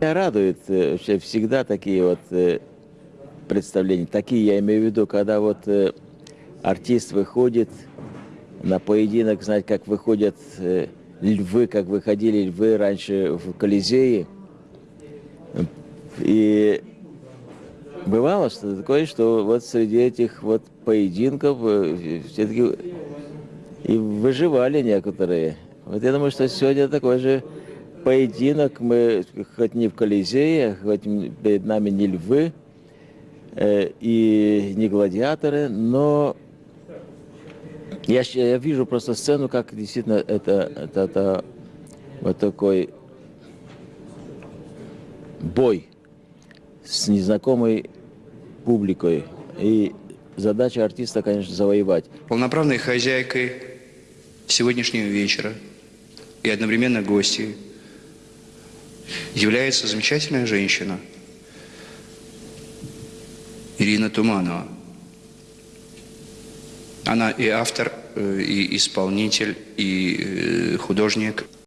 Меня радует э, всегда такие вот э, представления. Такие я имею в виду, когда вот э, артист выходит на поединок, знать, как выходят львы, как выходили львы раньше в Колизее. И бывало что такое, что вот среди этих вот поединков все-таки и выживали некоторые. Вот я думаю, что сегодня такой же поединок. Мы хоть не в Колизее, хоть перед нами не львы э, и не гладиаторы, но я, я вижу просто сцену, как действительно это, это, это вот такой бой с незнакомой публикой. И задача артиста, конечно, завоевать. Полноправной хозяйкой сегодняшнего вечера и одновременно гостьей является замечательная женщина Ирина Туманова. Она и автор, э, и исполнитель, и э, художник.